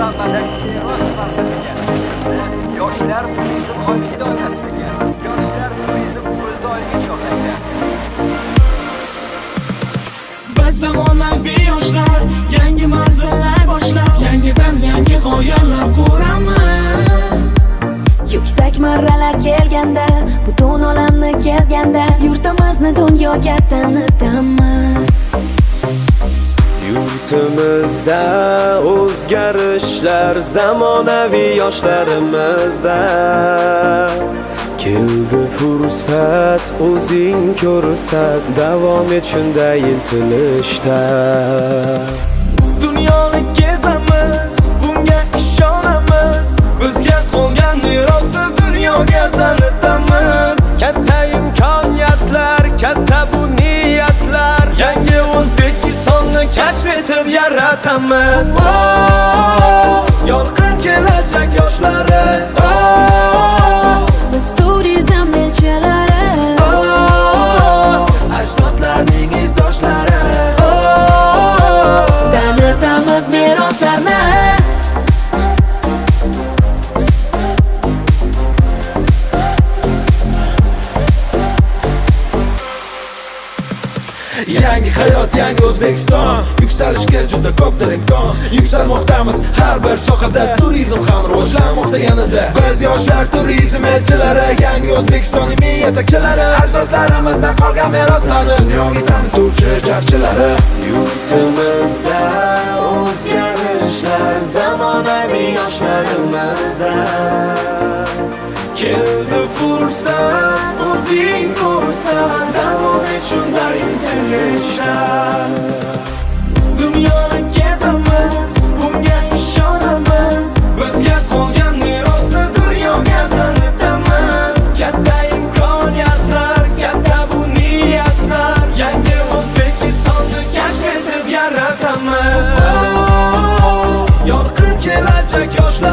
va madaniy meros vazirligi. Sizni yoshlar turizm oyligi doirasidagi yoshlar turizm pulli oyiga chorlaydi. Biz zamonaviy yoshlar Yangi manzillar boshlab Yangidan yangi g'oyalar quramiz. Yuksak marralar kelganda Butun olamni kezganda Yurtimizni dunyoga tanitamiz hayotimizda o'zgarishlar zamonaviy yoshlarimizda. Keldi fursat o'zing ko'rsat davom et shunday intilishda. Yaratamiz yorqin kelajak yoshlari. Yangi hayot, yangi O'zbekiston. Yuksalishga juda ko'pdir imkon. Yuksalmoqdamiz har bir sohada Turizm ham rivojlanmoqda yanada. Biz yoshlar turizm elchilari Yangi O'zbekiston ilmiy yetakchilari Ajdodlarimizdan qolgan meroslarni Dunyoga tanituvchi jarchilari Yurtimizda o'zgarishlar zamonaviy yoshlarimizda Keldi fursat o'zing ko'rsan davom et ko'zlaringda yoshlar dunyoni kezamiz bunga ishonamiz bizga qolgan merosni dunyoga tanitamiz katta imkoniyatlar katta bu niyatlar yangi o'zbekistonni kashf etib yaratamiz yorqin kelajak yoshlar